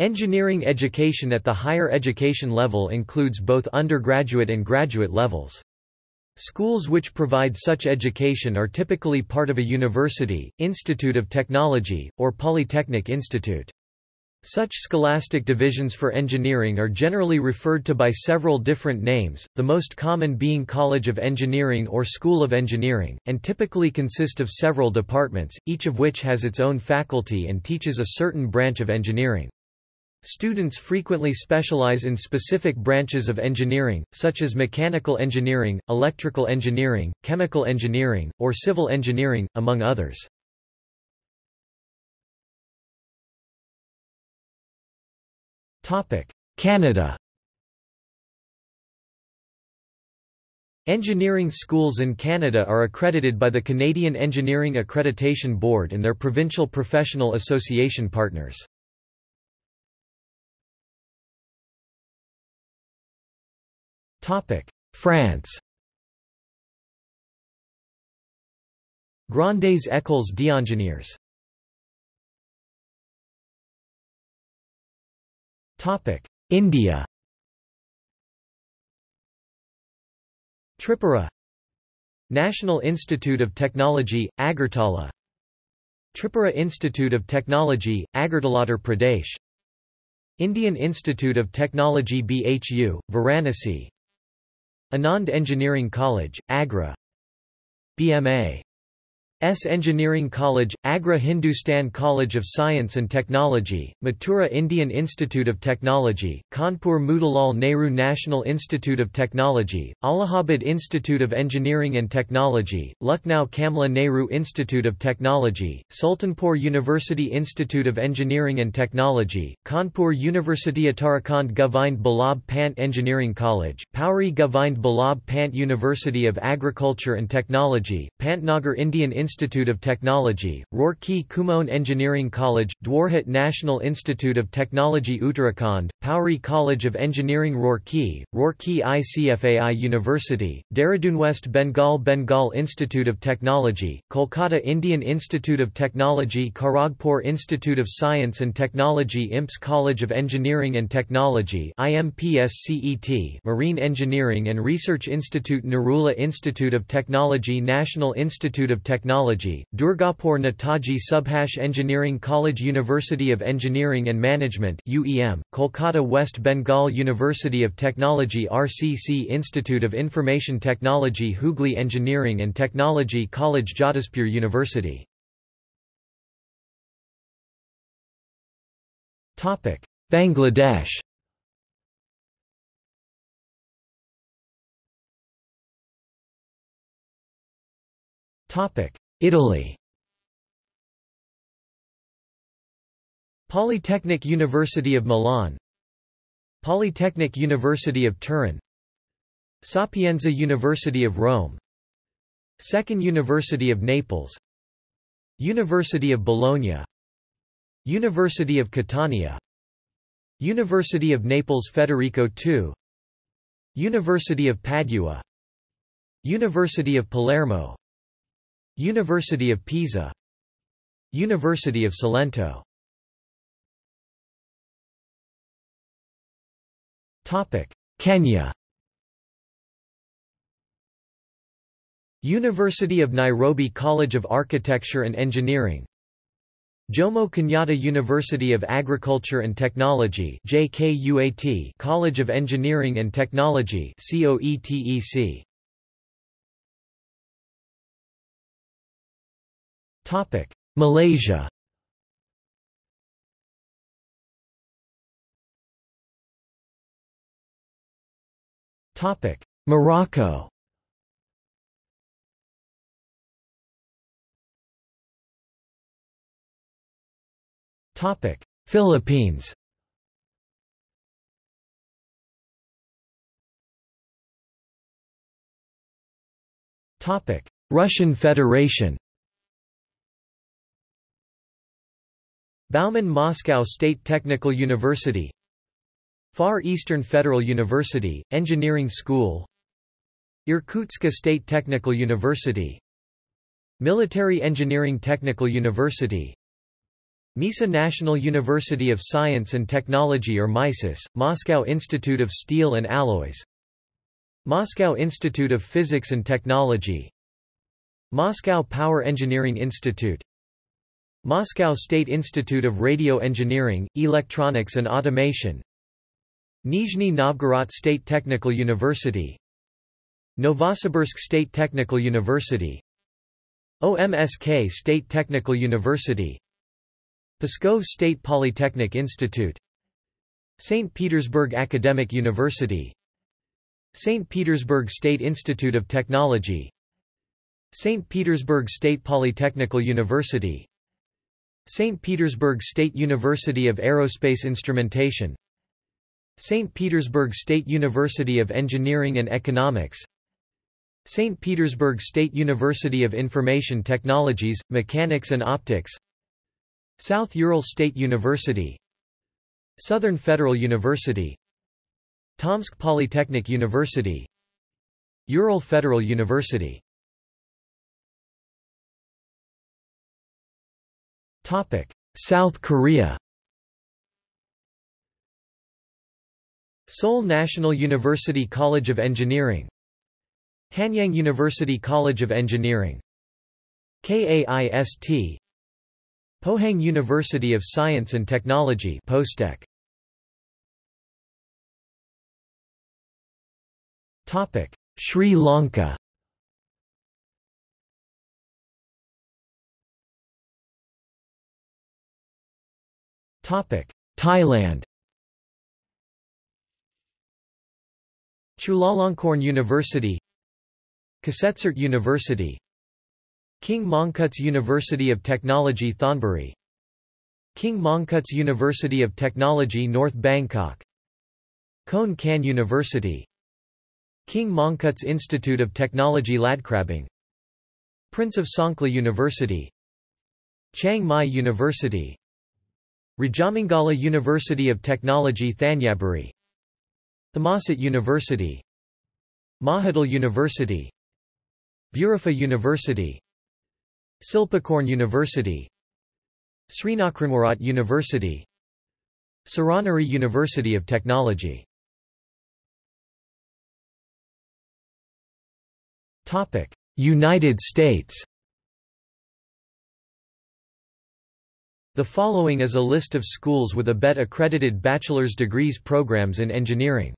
Engineering education at the higher education level includes both undergraduate and graduate levels. Schools which provide such education are typically part of a university, institute of technology, or polytechnic institute. Such scholastic divisions for engineering are generally referred to by several different names, the most common being College of Engineering or School of Engineering, and typically consist of several departments, each of which has its own faculty and teaches a certain branch of engineering. Students frequently specialize in specific branches of engineering, such as mechanical engineering, electrical engineering, chemical engineering, or civil engineering, among others. Canada Engineering schools in Canada are accredited by the Canadian Engineering Accreditation Board and their provincial professional association partners. France Grandes Écoles d'ingénieurs India Tripura National Institute of Technology, Agartala Tripura Institute of Technology, Agartala Pradesh Indian Institute of Technology BHU, Varanasi Anand Engineering College, Agra. BMA S. Engineering College, Agra Hindustan College of Science and Technology, Mathura Indian Institute of Technology, Kanpur Motilal Nehru National Institute of Technology, Allahabad Institute of Engineering and Technology, Lucknow Kamla Nehru Institute of Technology, Sultanpur University Institute of Engineering and Technology, Kanpur University Uttarakhand Govind Ballabh Pant Engineering College, Pauri Govind Ballabh Pant University of Agriculture and Technology, Pantnagar Indian Institute Institute of Technology, Roorkee Kumaon Engineering College, Dwarahat National Institute of Technology Uttarakhand, Pauri College of Engineering Roorkee, Roorkee ICFAI University, Dehradun West Bengal Bengal Institute of Technology, Kolkata Indian Institute of Technology Kharagpur Institute of Science and Technology IMPS College of Engineering and Technology IMPSCET Marine Engineering and Research Institute Narula Institute of Technology National Institute of Technology Technology, Durgapur Netaji Subhash Engineering College University of Engineering and Management UEM, Kolkata West Bengal University of Technology RCC Institute of Information Technology Hooghly Engineering and Technology College Jadavpur University. Bangladesh. Topic Italy. Polytechnic University of Milan. Polytechnic University of Turin. Sapienza University of Rome. Second University of Naples. University of Bologna. University of Catania. University of Naples Federico II University of Padua. University of Palermo University of Pisa. University of Salento. Topic: Kenya. University of Nairobi College of Architecture and Engineering. Jomo Kenyatta University of Agriculture and Technology JKUAT College of Engineering and Technology COETEC Topic: Malaysia. Topic: Morocco. Topic: Philippines. Topic: Russian Federation. Bauman Moscow State Technical University Far Eastern Federal University, Engineering School Irkutsk State Technical University Military Engineering Technical University Misa National University of Science and Technology or MISIS, Moscow Institute of Steel and Alloys Moscow Institute of Physics and Technology Moscow Power Engineering Institute Moscow State Institute of Radio Engineering, Electronics and Automation Nizhny Novgorod State Technical University Novosibirsk State Technical University OMSK State Technical University Pskov State Polytechnic Institute St. Petersburg Academic University St. Petersburg State Institute of Technology St. Petersburg State Polytechnical University St. Petersburg State University of Aerospace Instrumentation St. Petersburg State University of Engineering and Economics St. Petersburg State University of Information Technologies, Mechanics and Optics South Ural State University Southern Federal University Tomsk Polytechnic University Ural Federal University South Korea Seoul National University College of Engineering Hanyang University College of Engineering KAIST Pohang University of Science and Technology Postech. Topic: Sri Lanka. Thailand. Chulalongkorn University. Kasetsart University. King Mongkut's University of Technology Thonburi. King Mongkut's University of Technology North Bangkok. Khon Kaen University. King Mongkut's Institute of Technology Ladkrabang Prince of Songkhla University. Chiang Mai University Rajamangala University of Technology Thanyaburi Thammasat University Mahidol University Burapha University Silpakorn University Srinathkramarat University Suranaree University of Technology. United States The following is a list of schools with a ABET accredited bachelor's degrees programs in engineering.